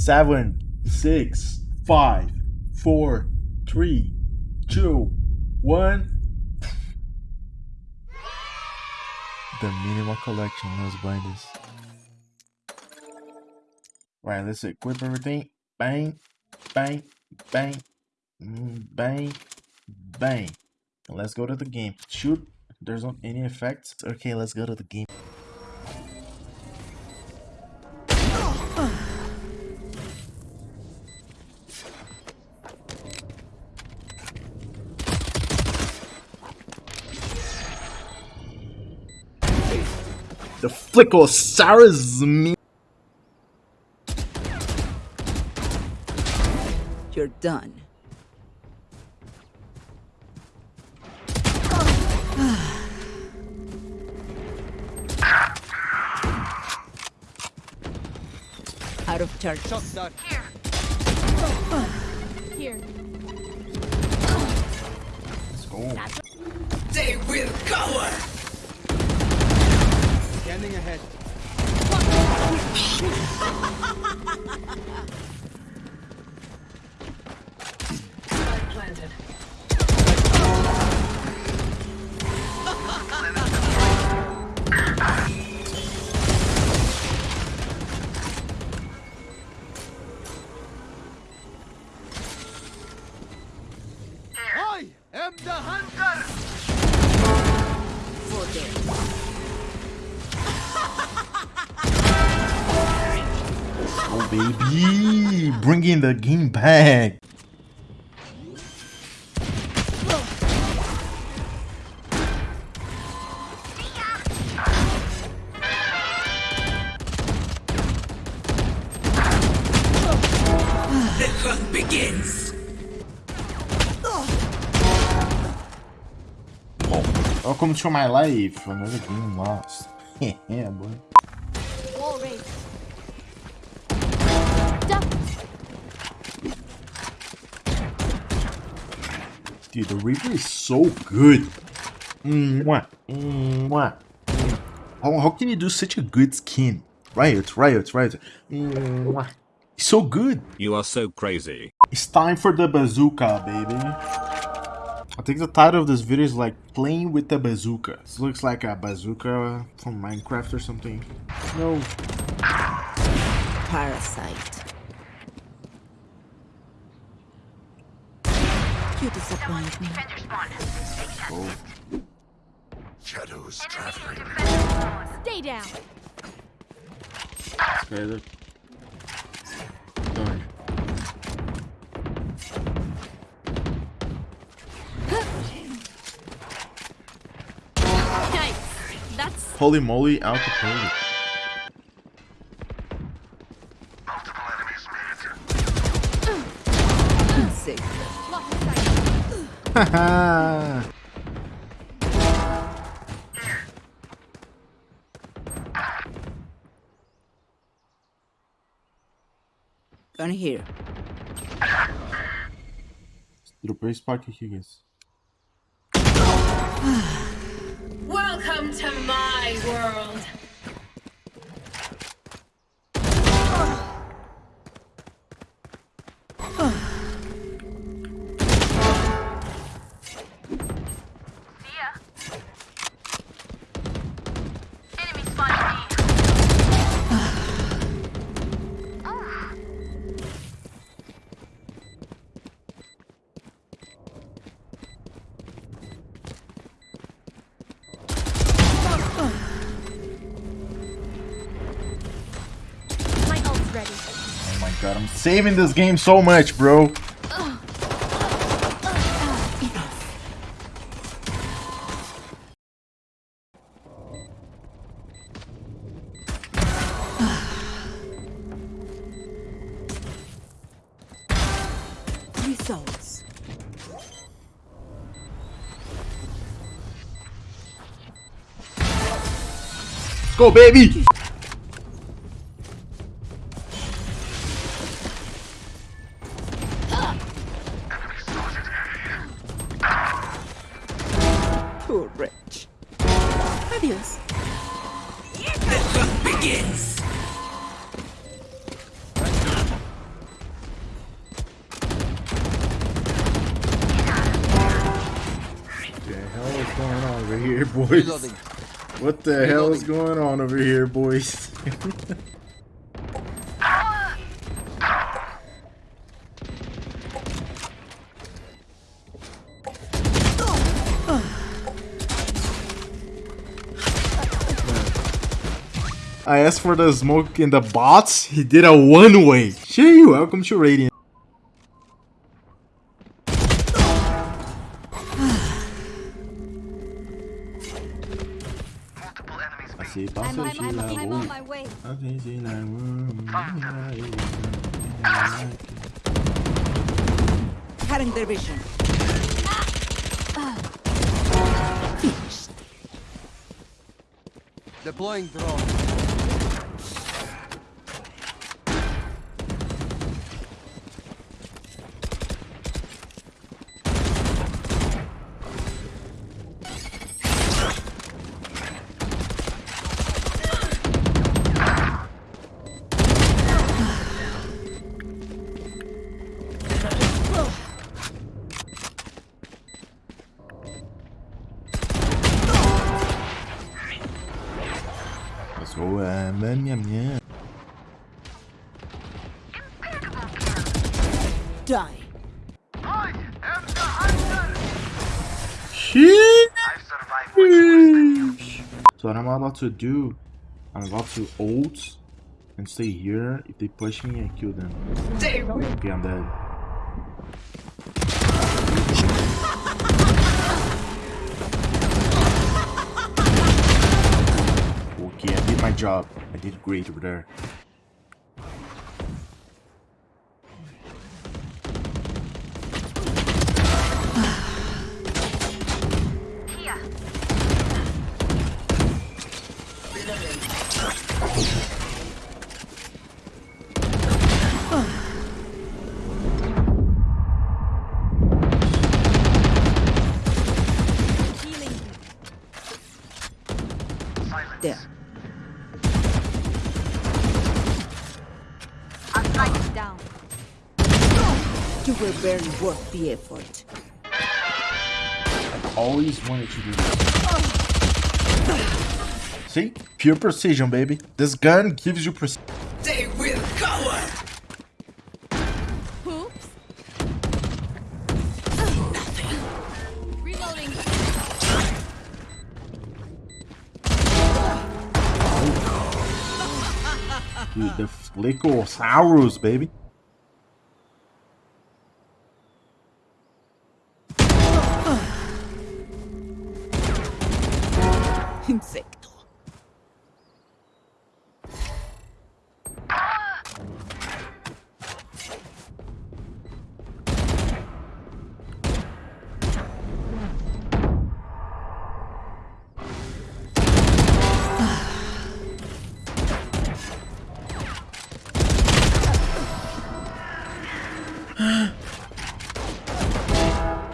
seven, six, five, four, three, two, one. The minimal collection. Let's buy this. Right, let's equip everything. Bang, bang, bang, mm, bang, bang. Let's go to the game. Shoot, there's not any effects. Okay, let's go to the game. The Flickosaurus me. You're done. Out of charge. Here. Let's go. They will cover! Scanning ahead. baby, bringing the game back. The hunt begins! Welcome to my life. Another game lost. yeah, boy. Wall Dude, the Reaper is so good. Mwah. Mwah. How, how can you do such a good skin? Riot, Riot, Riot. Mwah. He's so good. You are so crazy. It's time for the bazooka, baby. I think the title of this video is like playing with the bazooka. This looks like a bazooka from Minecraft or something. No. Parasite. You disappoint me. Oh. Shadows traveling. Stay down. Okay, look. Done. Nice. That's Holy moly, Al Capone. Multiple Gun here. Dropei Spark aqui, guys. Welcome to my world. God, I'm saving this game so much, bro. Let's go, baby. Over here, boys. Reloading. What the hell is going on over here, boys? I asked for the smoke in the bots. He did a one way. Gee, welcome to Radiant. Enemies Assim, I'm, passa I'm, I'm, I'm on my way. Cutting their vision. Deploying drone. Die. I am the hunter! So what I'm about to do, I'm about to ult and stay here. If they push me, I kill them. Okay, I'm dead. Okay, I did my job. I did great over there. You were barely worth the effort. I've always wanted to do this. See? Pure precision, baby. This gun gives you precision. They will cover. Oops. Reloading. Oh, Dude, the Flickosaurus, baby. Insecto.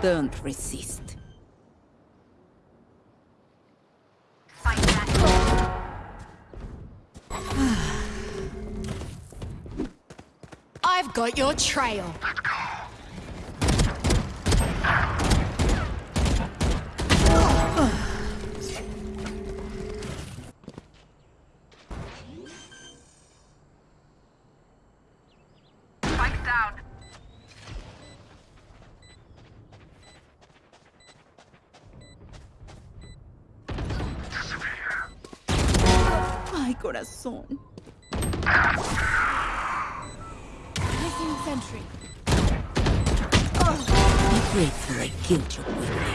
Don't resist. I've got your trail. Spike down. Ay, corazón. Missing sentry. Be grateful I killed you quickly.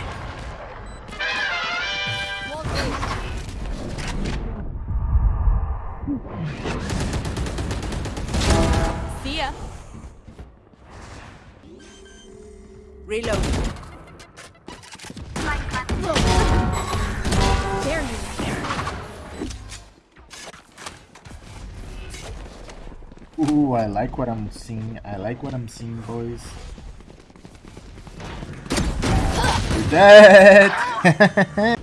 See ya. Reload. Ooh, I like what I'm seeing. I like what I'm seeing, boys. You're dead!